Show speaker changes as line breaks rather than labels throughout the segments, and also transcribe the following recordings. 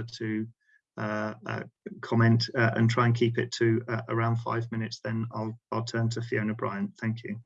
to uh, uh, comment uh, and try and keep it to uh, around five minutes, then I'll, I'll turn to Fiona Bryant. Thank you.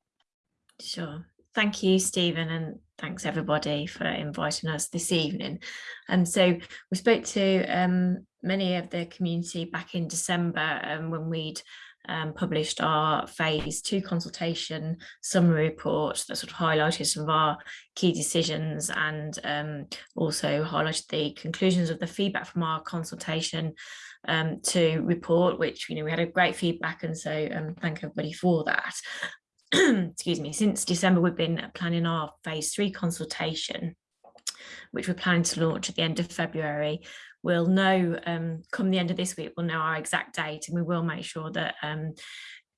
Sure. Thank you, Stephen, and thanks everybody for inviting us this evening. And so we spoke to um, many of the community back in December um, when we'd um, published our phase two consultation summary report that sort of highlighted some of our key decisions and um, also highlighted the conclusions of the feedback from our consultation um, to report, which, you know, we had a great feedback and so um, thank everybody for that. Excuse me, since December we've been planning our phase three consultation which we're planning to launch at the end of February we'll know um, come the end of this week, we'll know our exact date and we will make sure that um,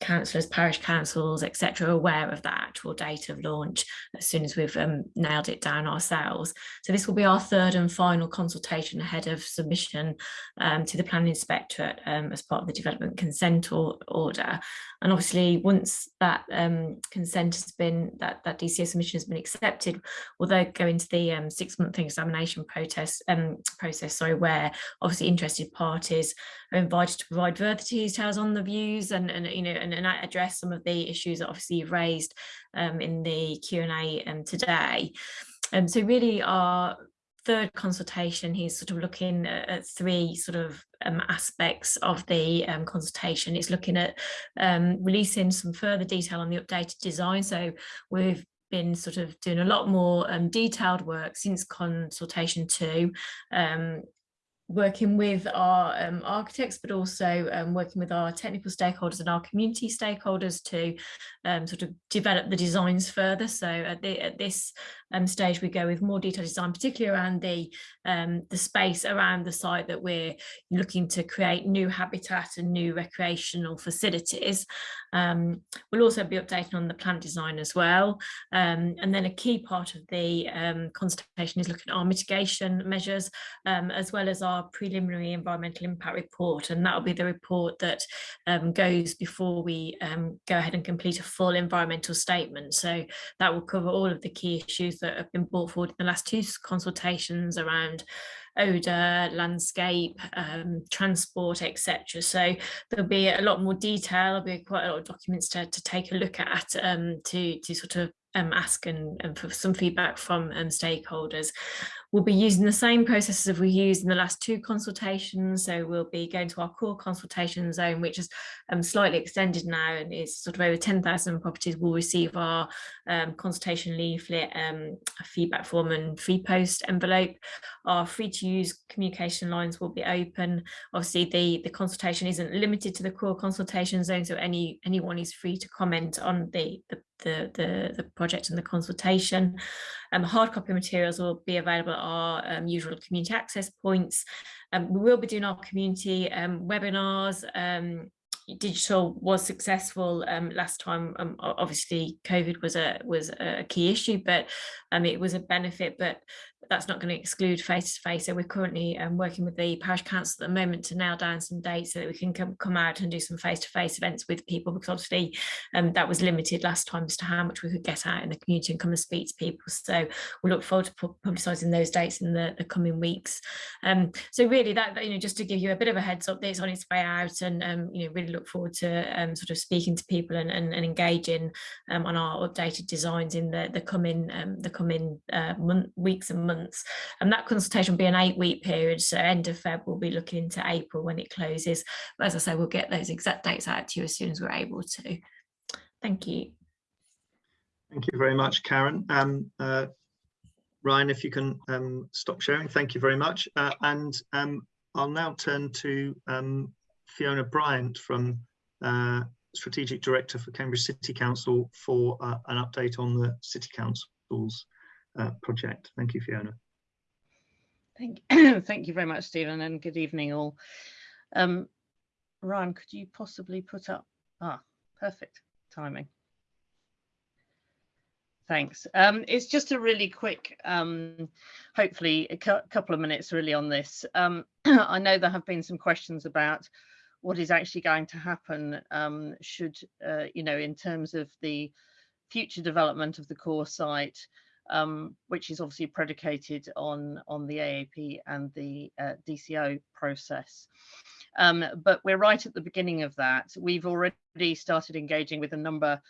councillors, parish councils, etc., aware of that actual date of launch as soon as we've um, nailed it down ourselves. So this will be our third and final consultation ahead of submission um, to the planning inspectorate um, as part of the development consent or order. And obviously, once that um, consent has been, that, that DCO submission has been accepted, we'll then go into the um, six-month examination protest, um, process, sorry, where obviously interested parties are invited to provide further details on the views and, and you know, and, and address some of the issues that obviously you've raised um, in the Q&A um, today. Um, so really our third consultation, he's sort of looking at, three sort of um, aspects of the um, consultation. It's looking at um, releasing some further detail on the updated design. So we've been sort of doing a lot more um, detailed work since consultation two, um, working with our um, architects, but also um, working with our technical stakeholders and our community stakeholders to um, sort of develop the designs further. So at, the, at this um, stage, we go with more detailed design, particularly around the, um, the space around the site that we're looking to create new habitat and new recreational facilities. Um, we'll also be updating on the plant design as well. and then a key part of the consultation is looking at our mitigation measures, as well as our preliminary environmental impact report and that'll be the report that um, goes before we um, go ahead and complete a full environmental statement so that will cover all of the key issues that have been brought forward in the last two consultations around odour, landscape, um, transport, etc. So there'll be a lot more detail, there'll be quite a lot of documents to, to take a look at um, to, to sort of um, ask and, and for some feedback from um, stakeholders. We'll be using the same processes as we used in the last two consultations. So we'll be going to our core consultation zone, which is um, slightly extended now and is sort of over 10,000 properties will receive our um, consultation leaflet, um, feedback form and free post envelope. Our free to use communication lines will be open. Obviously the, the consultation isn't limited to the core consultation zone. So any anyone is free to comment on the, the the, the, the project and the consultation. Um, hard copy materials will be available at our um, usual community access points. Um, we will be doing our community um, webinars. Um, digital was successful um, last time. obviously, COVID was a was a key issue, but it was a benefit. But that's not going to exclude face to face. So we're currently um, working with the parish council at the moment to nail down some dates so that we can come, come out and do some face to face events with people because obviously um, that was limited last time as to how much we could get out in the community and come and speak to people. So we look forward to publicising those dates in the, the coming weeks. Um, so really that, you know, just to give you a bit of a heads up, it's on its way out and, um, you know, really look forward to um, sort of speaking to people and, and, and engaging um, on our updated designs in the, the coming, the coming uh, month, weeks and months months. And that consultation will be an eight week period. So end of Feb, we'll be looking into April when it closes. But as I say, we'll get those exact dates out to you as soon as we're able to. Thank you.
Thank you very much, Karen. Um, uh, Ryan, if you can um, stop sharing, thank you very much. Uh, and um, I'll now turn to um, Fiona Bryant from uh, Strategic Director for Cambridge City Council for uh, an update on the City Council's uh, project. Thank you, Fiona.
Thank, thank you very much, Stephen, and good evening all. Um, Ryan, could you possibly put up, ah, perfect timing. Thanks. Um, it's just a really quick, um, hopefully a couple of minutes really on this. Um, I know there have been some questions about what is actually going to happen um, should, uh, you know, in terms of the future development of the core site, um, which is obviously predicated on, on the AAP and the uh, DCO process. Um, but we're right at the beginning of that. We've already started engaging with a number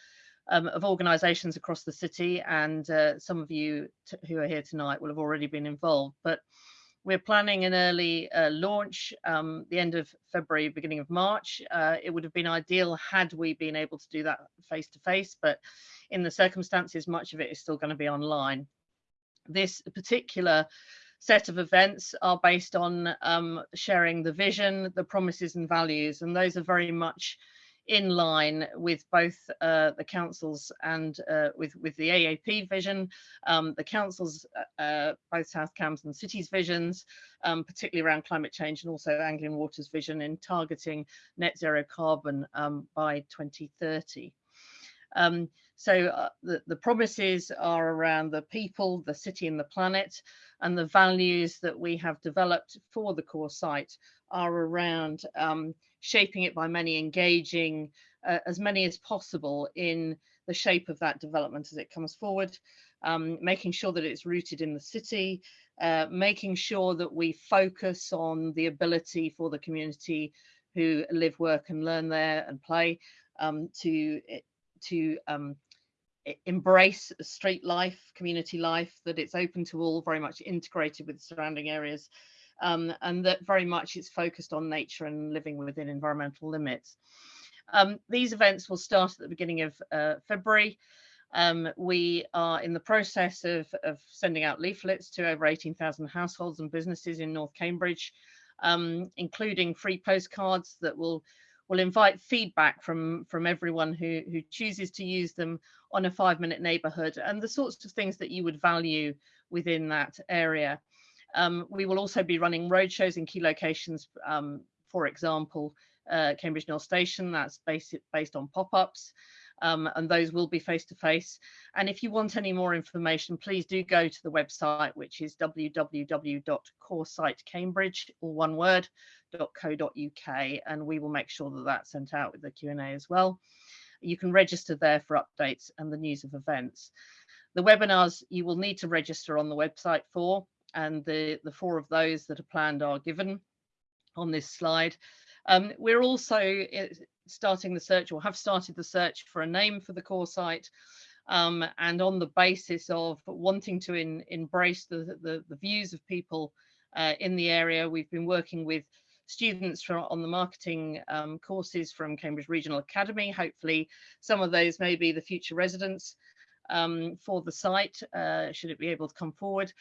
um, of organisations across the city, and uh, some of you who are here tonight will have already been involved. But we're planning an early uh, launch, um, the end of February, beginning of March. Uh, it would have been ideal had we been able to do that face to face, but in the circumstances, much of it is still going to be online. This particular set of events are based on um, sharing the vision, the promises and values, and those are very much in line with both uh, the councils and uh, with, with the AAP vision, um, the councils, uh, uh, both South and Cities visions, um, particularly around climate change and also Anglian Water's vision in targeting net zero carbon um, by 2030. Um, so uh, the, the promises are around the people, the city and the planet, and the values that we have developed for the core site are around um, shaping it by many, engaging uh, as many as possible in the shape of that development as it comes forward, um, making sure that it's rooted in the city, uh, making sure that we focus on the ability for the community who live, work and learn there and play um, to, to um, embrace street life, community life, that it's open to all, very much integrated with surrounding areas, um, and that very much it's focused on nature and living within environmental limits. Um, these events will start at the beginning of uh, February. Um, we are in the process of, of, sending out leaflets to over 18,000 households and businesses in North Cambridge, um, including free postcards that will will invite feedback from from everyone who who chooses to use them on a five minute neighborhood and the sorts of things that you would value within that area. Um, we will also be running roadshows in key locations, um, for example, uh, Cambridge North Station, that's based, based on pop-ups, um, and those will be face-to-face. And if you want any more information, please do go to the website, which is www.coresitecambridge, all one word, .co.uk, and we will make sure that that's sent out with the Q&A as well. You can register there for updates and the news of events. The webinars you will need to register on the website for, and the, the four of those that are planned are given on this slide. Um, we're also eh, starting the search or have started the search for a name for the core site. Um, and on the basis of wanting to in, embrace the, the, the, views of people uh, in the area, we've been working with students from, on the marketing um, courses from Cambridge Regional Academy. Hopefully some of those may be the future residents um, for the site, uh, should it be able to come forward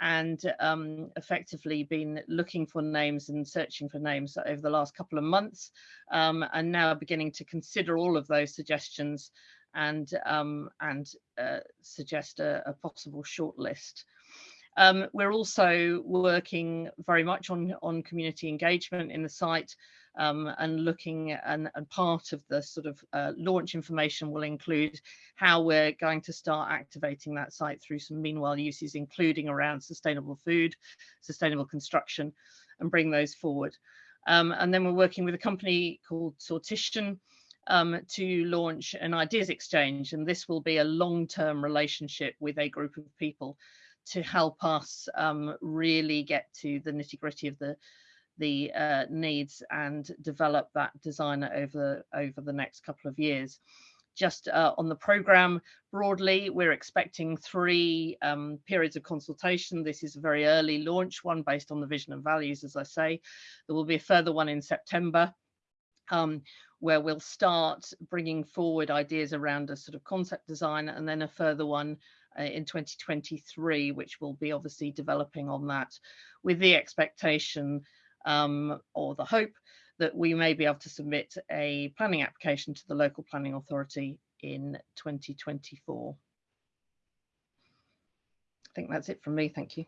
and um, effectively been looking for names and searching for names over the last couple of months um, and now beginning to consider all of those suggestions and um, and uh, suggest a, a, possible shortlist. Um, we're also working very much on, on community engagement in the site um, and looking and, and, part of the sort of uh, launch information will include how we're going to start activating that site through some meanwhile uses, including around sustainable food, sustainable construction, and bring those forward. Um, and then we're working with a company called Sortition um, to launch an ideas exchange. And this will be a long-term relationship with a group of people to help us um, really get to the nitty gritty of the the uh, needs and develop that design over, over the next couple of years. Just uh, on the program broadly, we're expecting three um, periods of consultation. This is a very early launch, one based on the vision and values, as I say. There will be a further one in September. Um, where we'll start bringing forward ideas around a sort of concept design and then a further one uh, in 2023, which will be obviously developing on that with the expectation um, or the hope that we may be able to submit a planning application to the local planning authority in 2024. I think that's it from me. Thank you.